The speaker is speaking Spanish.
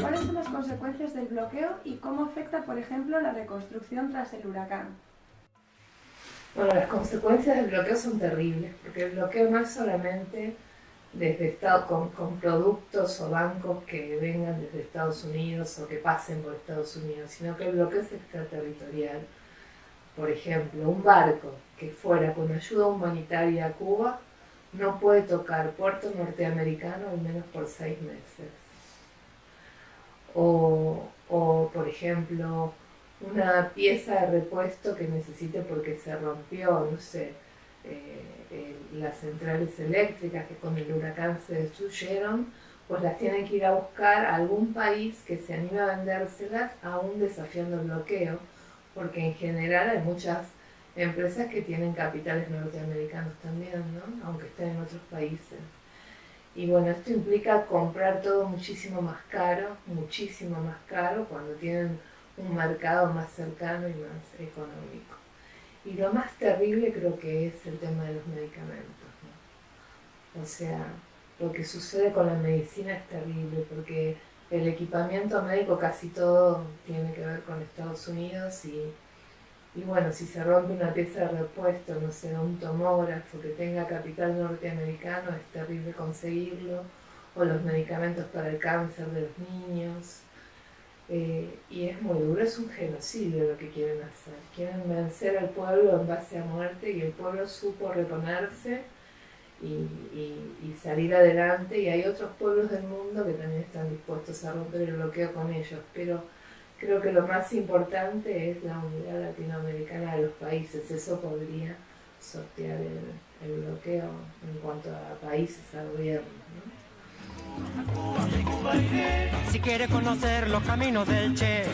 ¿Cuáles son las consecuencias del bloqueo y cómo afecta, por ejemplo, la reconstrucción tras el huracán? Bueno, las consecuencias del bloqueo son terribles, porque el bloqueo no es solamente desde Estado, con, con, productos o bancos que vengan desde Estados Unidos o que pasen por Estados Unidos, sino que el bloqueo es extraterritorial. Por ejemplo, un barco que fuera con ayuda humanitaria a Cuba no puede tocar puerto norteamericano al menos por seis meses. O, o por ejemplo, una pieza de repuesto que necesite porque se rompió, no sé, eh, eh, las centrales eléctricas que con el huracán se destruyeron, pues las tienen que ir a buscar a algún país que se anime a vendérselas, aún desafiando el bloqueo, porque en general hay muchas empresas que tienen capitales norteamericanos también, ¿no? aunque estén en otros países. Y bueno, esto implica comprar todo muchísimo más caro, muchísimo más caro, cuando tienen un mercado más cercano y más económico. Y lo más terrible creo que es el tema de los medicamentos. ¿no? O sea, lo que sucede con la medicina es terrible porque el equipamiento médico casi todo tiene que ver con Estados Unidos y, y bueno, si se rompe una pieza de repuesto, no sé, un tomógrafo que tenga capital norteamericano, es terrible conseguirlo, o los medicamentos para el cáncer de los niños. Eh, y es muy duro, es un genocidio lo que quieren hacer. Quieren vencer al pueblo en base a muerte y el pueblo supo reponerse y, salir adelante y hay otros pueblos del mundo que también están dispuestos a romper el bloqueo con ellos, pero creo que lo más importante es la unidad latinoamericana de los países, eso podría sortear el, bloqueo en cuanto a países, a gobiernos. ¿no? Si quiere conocer los caminos del Che